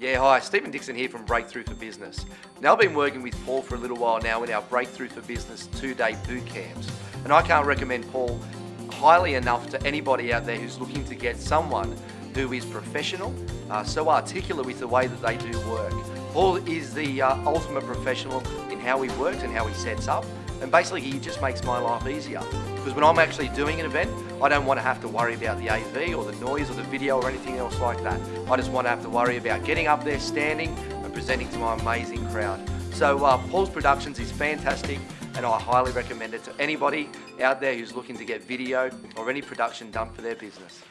Yeah, hi, Stephen Dixon here from Breakthrough for Business. Now I've been working with Paul for a little while now in our Breakthrough for Business two-day boot camps. And I can't recommend Paul highly enough to anybody out there who's looking to get someone who is professional, uh, so articulate with the way that they do work. Paul is the uh, ultimate professional in how he works and how he sets up. And basically he just makes my life easier. Because when I'm actually doing an event, I don't want to have to worry about the AV or the noise or the video or anything else like that. I just want to have to worry about getting up there, standing and presenting to my amazing crowd. So uh, Paul's Productions is fantastic and I highly recommend it to anybody out there who's looking to get video or any production done for their business.